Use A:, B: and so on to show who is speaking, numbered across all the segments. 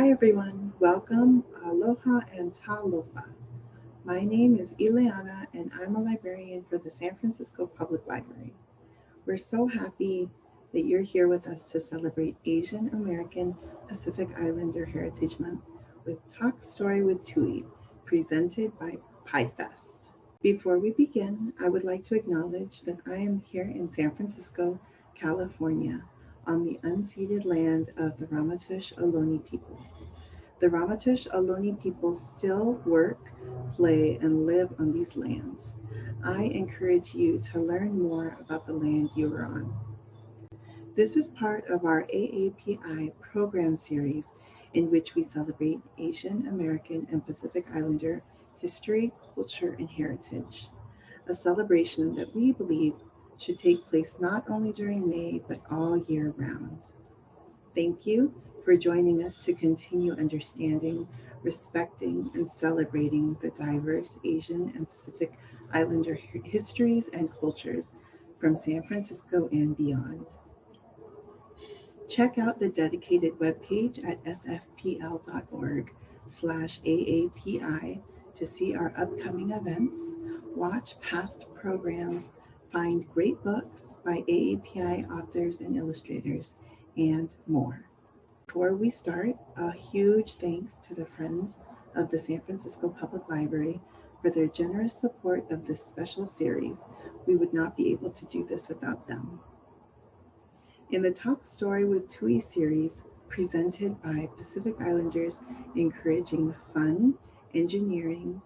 A: Hi everyone, welcome, aloha and talofa. My name is Ileana and I'm a librarian for the San Francisco Public Library. We're so happy that you're here with us to celebrate Asian American Pacific Islander Heritage Month with Talk Story with Tui, presented by PyFest. Before we begin, I would like to acknowledge that I am here in San Francisco, California, on the unceded land of the Ramaytush Ohlone people. The Ramaytush Ohlone people still work, play, and live on these lands. I encourage you to learn more about the land you are on. This is part of our AAPI program series in which we celebrate Asian American and Pacific Islander history, culture, and heritage, a celebration that we believe should take place not only during May, but all year round. Thank you for joining us to continue understanding, respecting, and celebrating the diverse Asian and Pacific Islander histories and cultures from San Francisco and beyond. Check out the dedicated webpage at sfpl.org slash AAPI to see our upcoming events, watch past programs, find great books by AAPI authors and illustrators, and more. Before we start, a huge thanks to the Friends of the San Francisco Public Library for their generous support of this special series. We would not be able to do this without them. In the Talk Story with TUI series, presented by Pacific Islanders encouraging fun, engineering,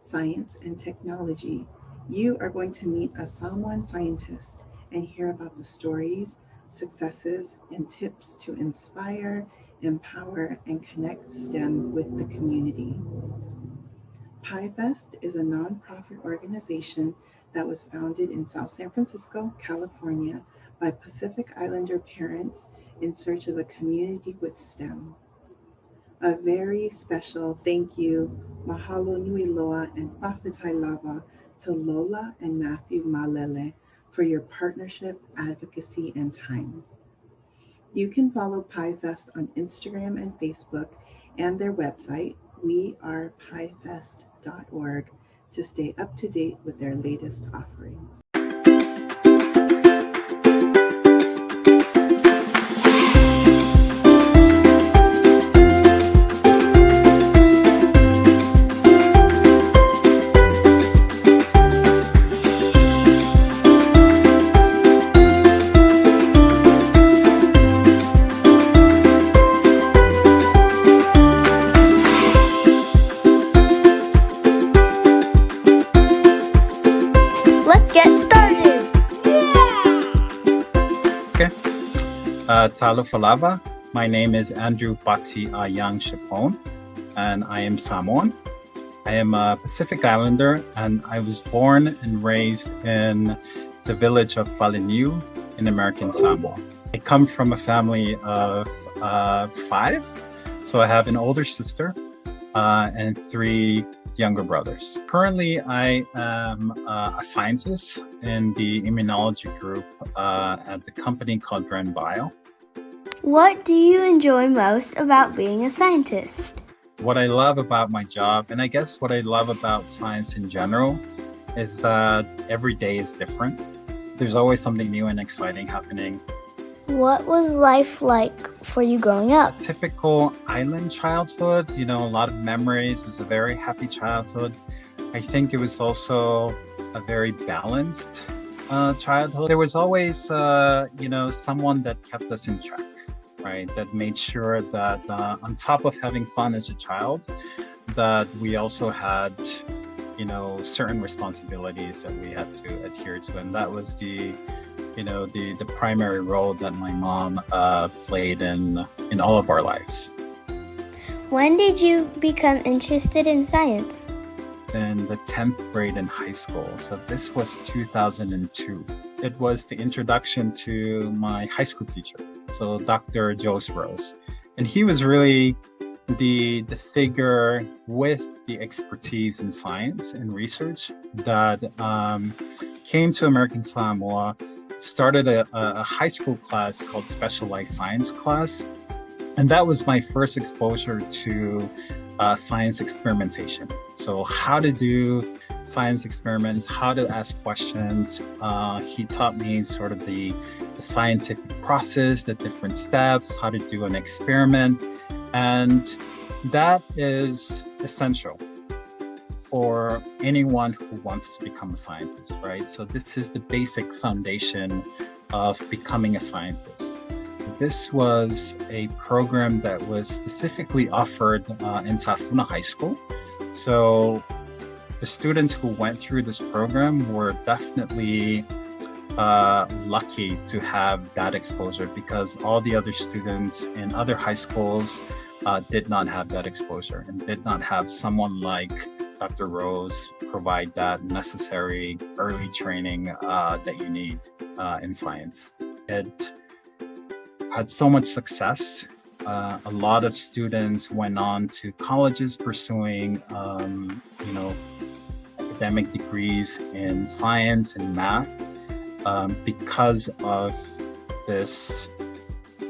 A: science, and technology, you are going to meet a Samoan scientist and hear about the stories, successes, and tips to inspire, empower, and connect STEM with the community. PyFest is a nonprofit organization that was founded in South San Francisco, California by Pacific Islander parents in search of a community with STEM. A very special thank you, mahalo nui loa and fa'afetai lava to Lola and Matthew Malele for your partnership, advocacy, and time. You can follow PyFest on Instagram and Facebook and their website, wearepyfest.org, to stay up to date with their latest offerings.
B: Talofa My name is Andrew Bati Ayang Shapone, and I am Samoan. I am a Pacific Islander, and I was born and raised in the village of Faleniu in American Samoa. I come from a family of uh, five, so I have an older sister uh, and three younger brothers. Currently, I am uh, a scientist in the immunology group uh, at the company called Dren Bio.
C: What do you enjoy most about being a scientist?
B: What I love about my job, and I guess what I love about science in general, is that every day is different. There's always something new and exciting happening.
C: What was life like for you growing up?
B: Typical island childhood, you know, a lot of memories. It was a very happy childhood. I think it was also a very balanced uh, childhood. There was always, uh, you know, someone that kept us in check right? That made sure that uh, on top of having fun as a child, that we also had, you know, certain responsibilities that we had to adhere to, and that was the, you know, the the primary role that my mom uh, played in in all of our lives.
C: When did you become interested in science?
B: In the 10th grade in high school. So this was 2002. It was the introduction to my high school teacher so Dr. Joe Rose. And he was really the the figure with the expertise in science and research that um, came to American Samoa, started a, a, high school class called Specialized Science class, And that was my first exposure to uh, science experimentation. So how to do science experiments, how to ask questions. Uh, he taught me sort of the, the, scientific process, the different steps, how to do an experiment. And that is essential for anyone who wants to become a scientist, right? So this is the basic foundation of becoming a scientist. This was a program that was specifically offered uh, in Tafuna High School. So the students who went through this program were definitely uh, lucky to have that exposure because all the other students in other high schools uh, did not have that exposure and did not have someone like Dr. Rose provide that necessary early training uh, that you need uh, in science. It had so much success. Uh, a lot of students went on to colleges pursuing, um, you know, academic degrees in science and math um, because of this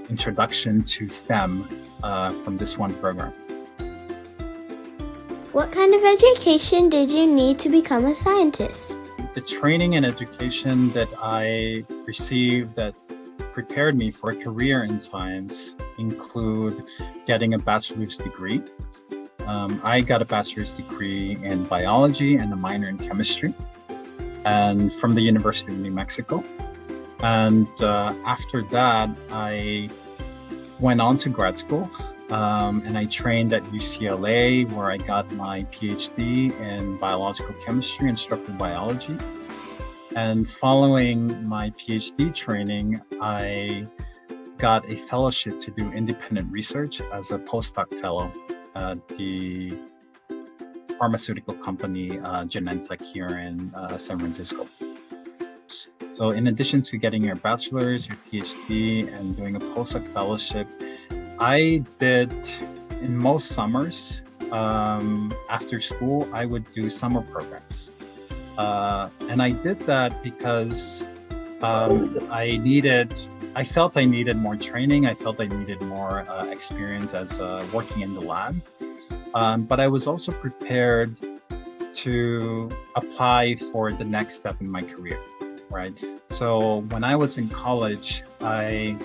B: introduction to STEM uh, from this one program.
C: What kind of education did you need to become a scientist?
B: The training and education that I received that prepared me for a career in science include getting a bachelor's degree. Um, I got a bachelor's degree in biology and a minor in chemistry and from the University of New Mexico. And uh, after that, I went on to grad school um, and I trained at UCLA where I got my PhD in biological chemistry and structural biology. And following my PhD training, I got a fellowship to do independent research as a postdoc fellow at the pharmaceutical company uh, Genentech here in uh, San Francisco. So in addition to getting your bachelor's, your PhD, and doing a postdoc fellowship, I did in most summers um, after school, I would do summer programs. Uh, and I did that because um, I needed, I felt I needed more training. I felt I needed more uh, experience as uh, working in the lab. Um, but I was also prepared to apply for the next step in my career, right? So when I was in college, I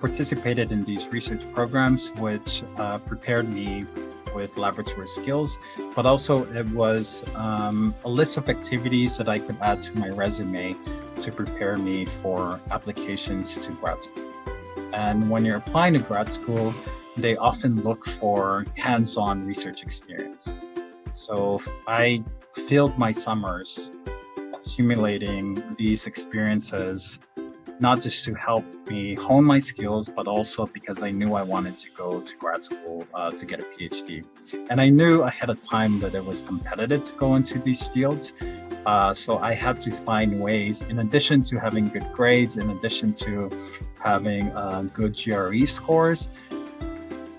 B: participated in these research programs, which uh, prepared me with laboratory skills, but also it was um, a list of activities that I could add to my resume to prepare me for applications to grad school. And when you're applying to grad school, they often look for hands-on research experience. So I filled my summers accumulating these experiences not just to help me hone my skills, but also because I knew I wanted to go to grad school uh, to get a PhD. And I knew ahead of time that it was competitive to go into these fields. Uh, so I had to find ways, in addition to having good grades, in addition to having uh, good GRE scores,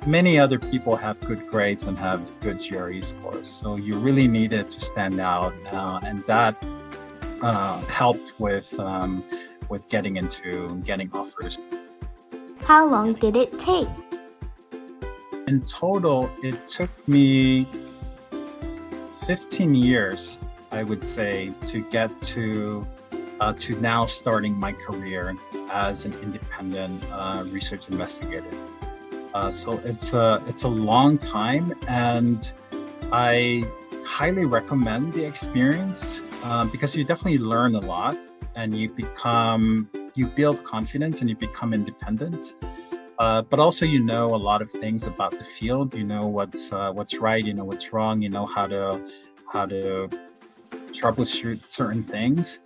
B: many other people have good grades and have good GRE scores. So you really needed to stand out, uh, and that uh, helped with um, with getting into getting offers.
C: How long did it take?
B: In total, it took me 15 years, I would say, to get to uh, to now starting my career as an independent uh, research investigator. Uh, so it's a it's a long time, and I highly recommend the experience uh, because you definitely learn a lot and you become you build confidence and you become independent uh, but also you know a lot of things about the field you know what's uh, what's right you know what's wrong you know how to how to troubleshoot certain things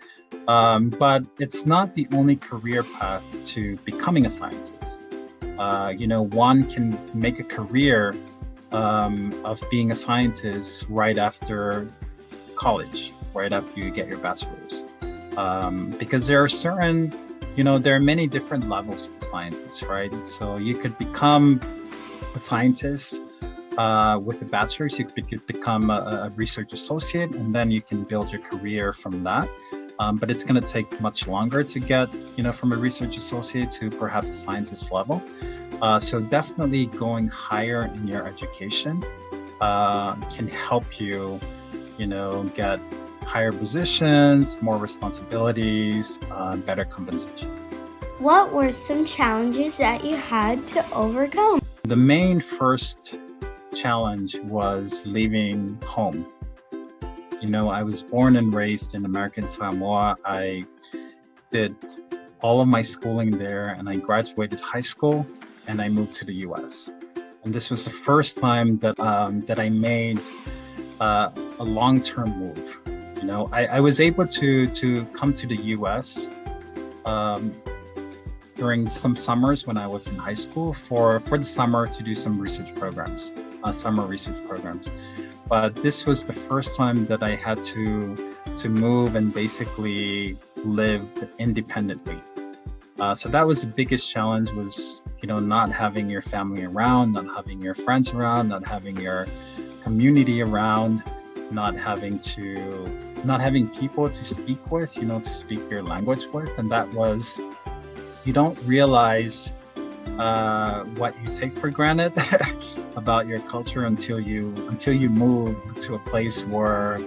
B: um, but it's not the only career path to becoming a scientist uh, you know one can make a career um, of being a scientist right after college right after you get your bachelor's um, because there are certain, you know, there are many different levels of scientists, right? So you could become a scientist uh, with a bachelor's, you could become a, a, research associate, and then you can build your career from that. Um, but it's going to take much longer to get, you know, from a research associate to perhaps a scientist level. Uh, so definitely going higher in your education uh, can help you, you know, get higher positions, more responsibilities, uh, better compensation.
C: What were some challenges that you had to overcome?
B: The main first challenge was leaving home. You know, I was born and raised in American Samoa. I did all of my schooling there and I graduated high school and I moved to the US. And this was the first time that, um, that I made uh, a long-term move. You know, I, I, was able to, to come to the US um, during some summers when I was in high school for, for the summer to do some research programs, uh, summer research programs. But this was the first time that I had to, to move and basically live independently. Uh, so that was the biggest challenge was, you know, not having your family around, not having your friends around, not having your community around, not having to, not having people to speak with, you know, to speak your language with. And that was, you don't realize uh, what you take for granted about your culture until you, until you move to a place where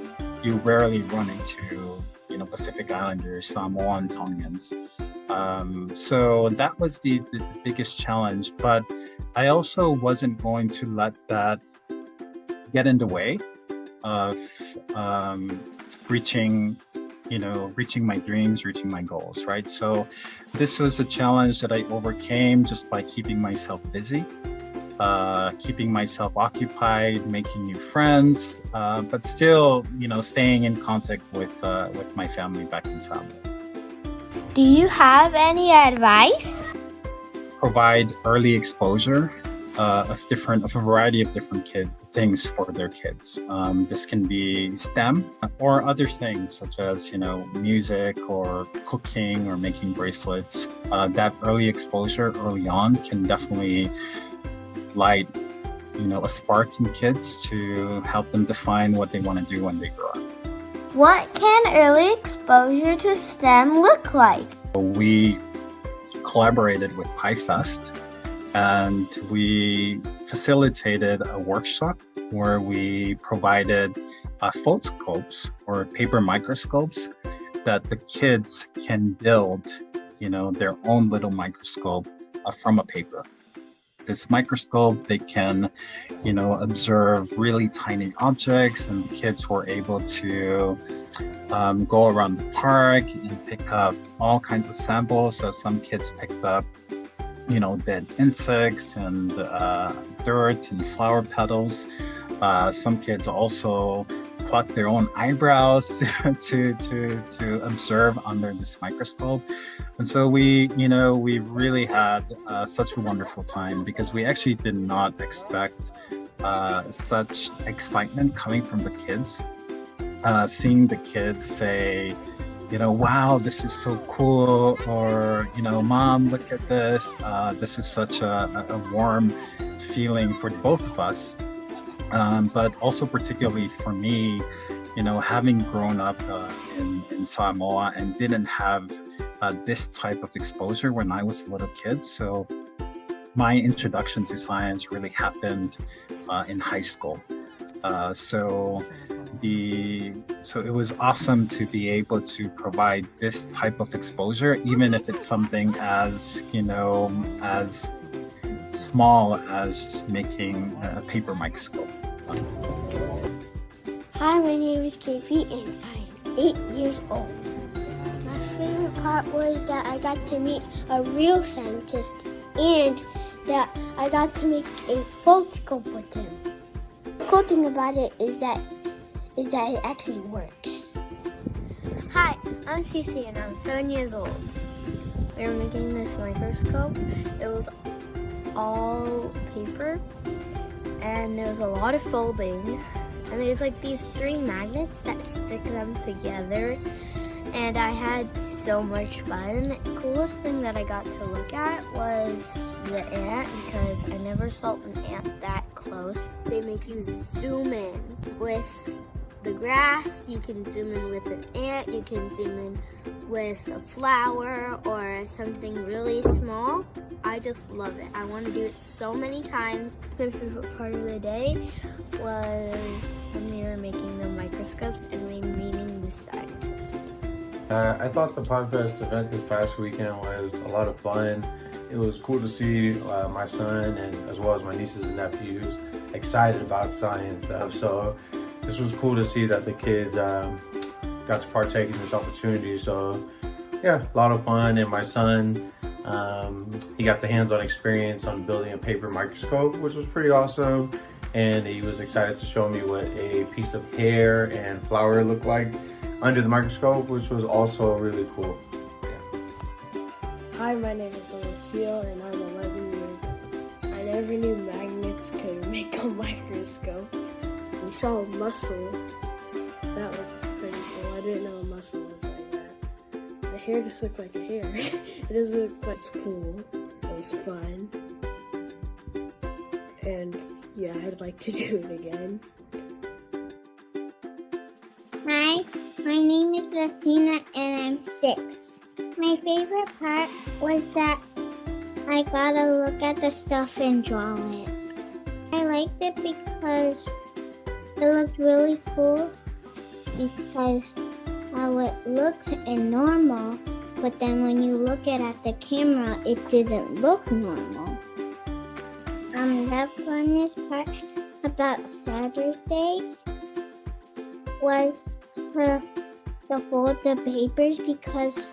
B: you rarely run into, you know, Pacific Islanders, Samoan, Tongans. Um, so that was the, the, biggest challenge, but I also wasn't going to let that get in the way of um, reaching, you know, reaching my dreams, reaching my goals, right? So this was a challenge that I overcame just by keeping myself busy. Uh, keeping myself occupied, making new friends, uh, but still, you know, staying in contact with uh, with my family back in Samoa.
C: Do you have any advice?
B: Provide early exposure uh, of different, of a variety of different kid things for their kids. Um, this can be STEM or other things such as, you know, music or cooking or making bracelets. Uh, that early exposure early on can definitely light, you know, a spark in kids to help them define what they want to do when they grow up.
C: What can early exposure to STEM look like?
B: We collaborated with PyFest and we facilitated a workshop where we provided uh, foldscopes or paper microscopes that the kids can build, you know, their own little microscope uh, from a paper this microscope, they can, you know, observe really tiny objects and the kids were able to um, go around the park and pick up all kinds of samples. So some kids picked up, you know, dead insects and uh, dirt and flower petals. Uh, some kids also pluck their own eyebrows to, to, to, to observe under this microscope. And so we, you know, we really had uh, such a wonderful time because we actually did not expect uh, such excitement coming from the kids. Uh, seeing the kids say, you know, wow, this is so cool, or, you know, mom, look at this. Uh, this is such a, a warm feeling for both of us um, but also particularly for me, you know, having grown up uh, in, in, Samoa and didn't have uh, this type of exposure when I was a little kid. So my introduction to science really happened uh, in high school. Uh, so the so it was awesome to be able to provide this type of exposure, even if it's something as you know as small as making a paper microscope.
D: Hi, my name is Katie and I'm eight years old. My favorite part was that I got to meet a real scientist and that I got to make a foldscope with him. The cool thing about it is that is that it actually works.
E: Hi, I'm Cece and I'm seven years old. We were making this microscope. It was all paper and there was a lot of folding and there's like these three magnets that stick them together and I had so much fun. The coolest thing that I got to look at was the ant because I never saw an ant that close. They make you zoom in with the grass, you can zoom in with an ant, you can zoom in with a flower or something really small, I just love it. I want to do it so many times. My favorite part of the day was when we were making the microscopes and we meeting the scientists.
F: Uh, I thought the PyFest event this past weekend was a lot of fun. It was cool to see uh, my son and as well as my nieces and nephews excited about science. Uh, so this was cool to see that the kids um, got to partake in this opportunity. So yeah, a lot of fun. And my son, um, he got the hands-on experience on building a paper microscope, which was pretty awesome. And he was excited to show me what a piece of hair and flower looked like under the microscope, which was also really cool.
G: Hi, my name is Lucio and I'm 11 years old. I never knew magnets could make a microscope. We saw a mussel. That looked pretty cool. I didn't know a mussel looked like that. The hair just looked like a hair. it doesn't look like cool. It was fun. And yeah, I'd like to do it again.
D: Hi, my name is Athena and I'm six. My favorite part was that I got to look at the stuff and draw it. I liked it because it looked really cool because how it looks in normal, but then when you look at it at the camera, it doesn't look normal. Um, the funnest part about Saturday was to, to fold the papers because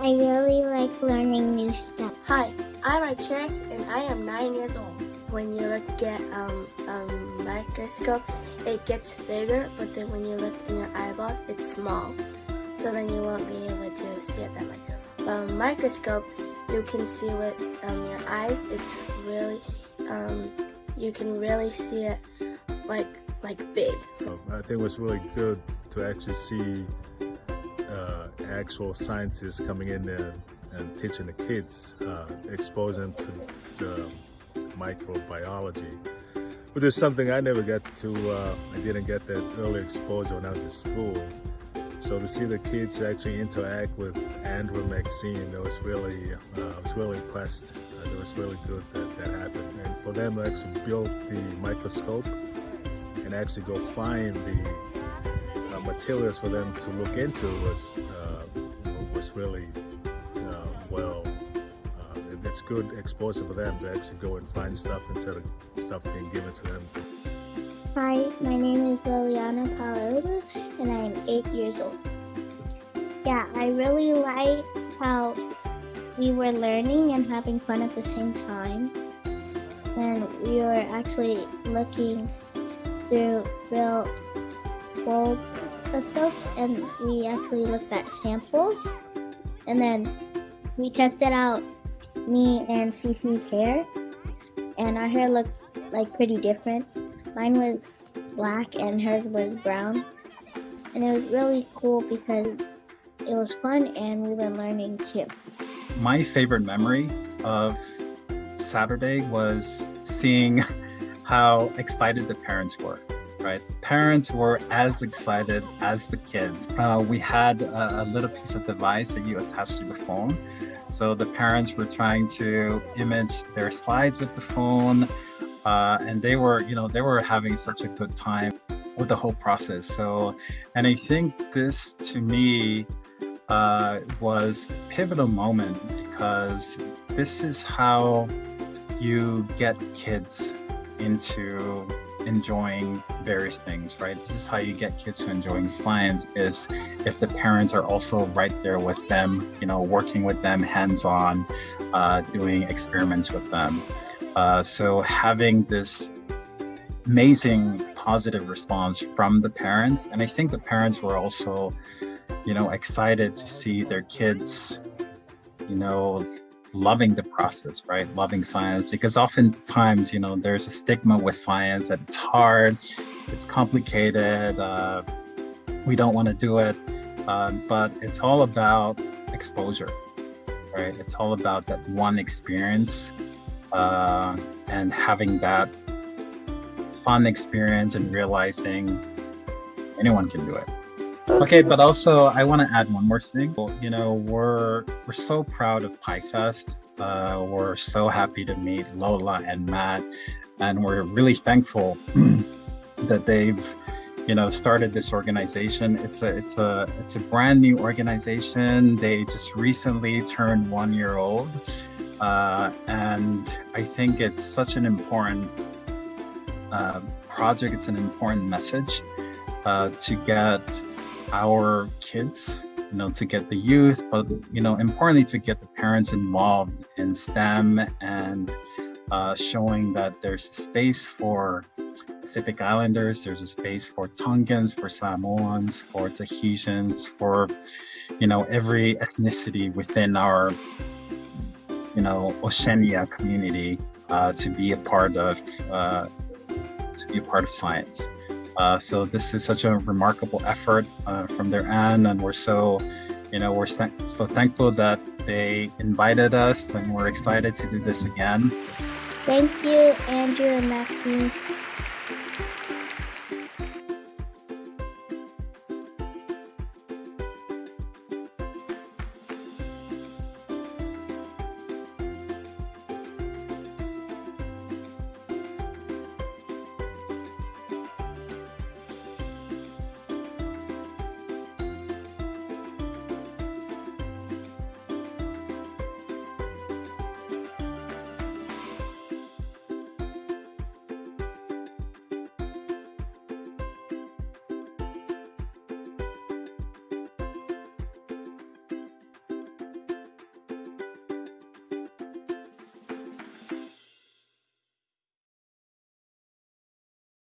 D: I really like learning new stuff.
G: Hi, I'm Archeris and I am nine years old. When you look at um, a microscope, it gets bigger, but then when you look in your eyeballs, it's small. So then you won't be able to see it that much. But a microscope, you can see with um, your eyes. It's really, um, you can really see it like like big.
H: I think was really good to actually see uh, actual scientists coming in there and teaching the kids, uh, exposing them to the microbiology, which is something I never got to, uh, I didn't get that early exposure when I was in school. So to see the kids actually interact with Andrew and Maxine, that was really, uh, I was really impressed. Uh, it was really good that that happened. And for them to actually build the microscope and actually go find the uh, materials for them to look into was uh, was really uh, well. Good exposure for them to actually go and find stuff instead of stuff being given to them.
D: Hi, my name is Liliana Paloma and I am eight years old. Yeah, I really like how we were learning and having fun at the same time. And we were actually looking through real world stuff and we actually looked at samples and then we tested out me and Cece's hair and our hair looked like pretty different. Mine was black and hers was brown. And it was really cool because it was fun and we were learning too.
B: My favorite memory of Saturday was seeing how excited the parents were. Right, parents were as excited as the kids. Uh, we had a, a little piece of device that you attach to your phone, so the parents were trying to image their slides with the phone, uh, and they were, you know, they were having such a good time with the whole process. So, and I think this to me uh, was a pivotal moment because this is how you get kids into enjoying various things, right? This is how you get kids to enjoying science is if the parents are also right there with them, you know, working with them hands-on, uh, doing experiments with them. Uh, so having this amazing positive response from the parents, and I think the parents were also, you know, excited to see their kids, you know, loving the process, right? Loving science because oftentimes, you know, there's a stigma with science that it's hard, it's complicated, uh, we don't want to do it, uh, but it's all about exposure, right? It's all about that one experience uh, and having that fun experience and realizing anyone can do it. Okay, but also I want to add one more thing. You know, we're we're so proud of PyFest. Uh, we're so happy to meet Lola and Matt, and we're really thankful that they've, you know, started this organization. It's a it's a it's a brand new organization. They just recently turned one year old, uh, and I think it's such an important uh, project. It's an important message uh, to get our kids, you know, to get the youth, but you know, importantly to get the parents involved in STEM and uh, showing that there's a space for Pacific Islanders, there's a space for Tongans, for Samoans, for Tahitians, for you know every ethnicity within our you know Oceania community uh, to be a part of uh, to be a part of science. Uh, so this is such a remarkable effort uh, from their end, and we're so, you know, we're so thankful that they invited us, and we're excited to do this again.
D: Thank you, Andrew and Maxine.